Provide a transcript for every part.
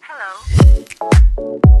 Hello.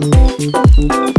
Música